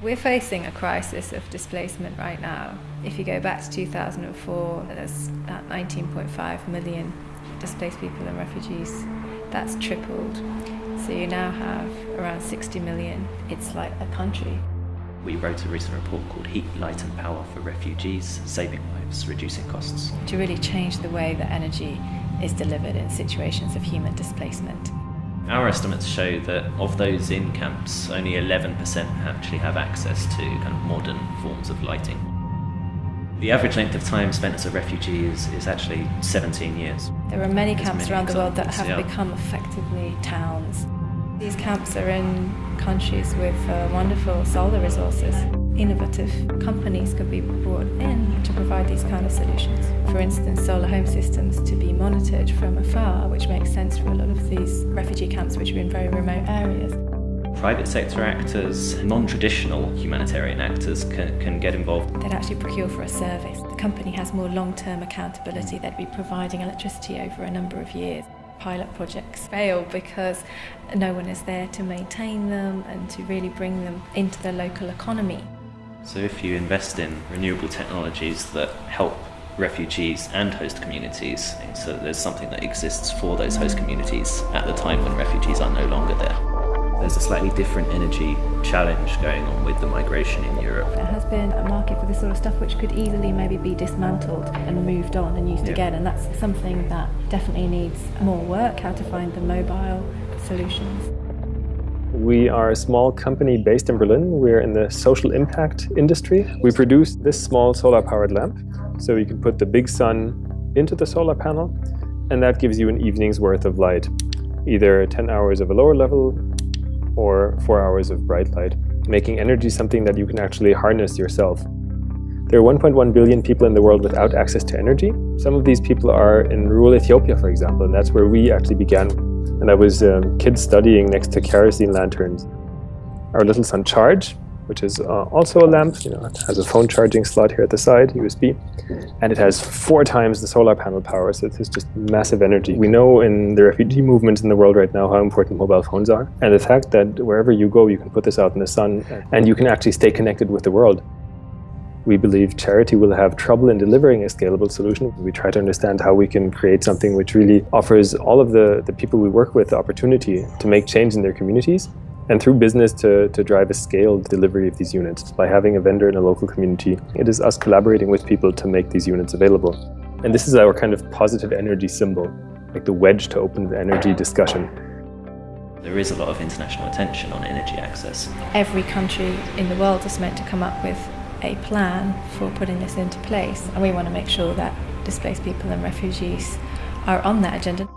We're facing a crisis of displacement right now. If you go back to 2004, there's about 19.5 million displaced people and refugees. That's tripled. So you now have around 60 million. It's like a country. We wrote a recent report called Heat, Light and Power for Refugees, Saving Lives, Reducing Costs. To really change the way that energy is delivered in situations of human displacement. Our estimates show that of those in camps, only 11% actually have access to kind of modern forms of lighting. The average length of time spent as a refugee is, is actually 17 years. There are many camps many around the world that have yeah. become effectively towns. These camps are in countries with uh, wonderful solar resources. Innovative companies could be brought in to provide these kind of solutions. For instance, solar home systems to be monitored from afar, which makes sense for a lot of these refugee camps which are in very remote areas. Private sector actors, non-traditional humanitarian actors can, can get involved. They'd actually procure for a service. The company has more long-term accountability. They'd be providing electricity over a number of years pilot projects fail because no one is there to maintain them and to really bring them into the local economy. So if you invest in renewable technologies that help refugees and host communities, so there's something that exists for those host communities at the time when refugees are no longer there. There's a slightly different energy challenge going on with the migration in Europe. There has been a market for this sort of stuff which could easily maybe be dismantled and moved on and used yeah. again and that's something that definitely needs more work, how to find the mobile solutions. We are a small company based in Berlin. We're in the social impact industry. We produce this small solar powered lamp. So you can put the big sun into the solar panel and that gives you an evening's worth of light. Either 10 hours of a lower level or four hours of bright light, making energy something that you can actually harness yourself. There are 1.1 billion people in the world without access to energy. Some of these people are in rural Ethiopia, for example, and that's where we actually began. And I was um, kids studying next to kerosene lanterns. Our Little Sun Charge which is uh, also a lamp. You know, it has a phone charging slot here at the side, USB, and it has four times the solar panel power. So it's just massive energy. We know in the refugee movement in the world right now how important mobile phones are, and the fact that wherever you go, you can put this out in the sun, and you can actually stay connected with the world. We believe charity will have trouble in delivering a scalable solution. We try to understand how we can create something which really offers all of the, the people we work with the opportunity to make change in their communities and through business to, to drive a scaled delivery of these units. By having a vendor in a local community, it is us collaborating with people to make these units available. And this is our kind of positive energy symbol, like the wedge to open the energy discussion. There is a lot of international attention on energy access. Every country in the world is meant to come up with a plan for putting this into place, and we want to make sure that displaced people and refugees are on that agenda.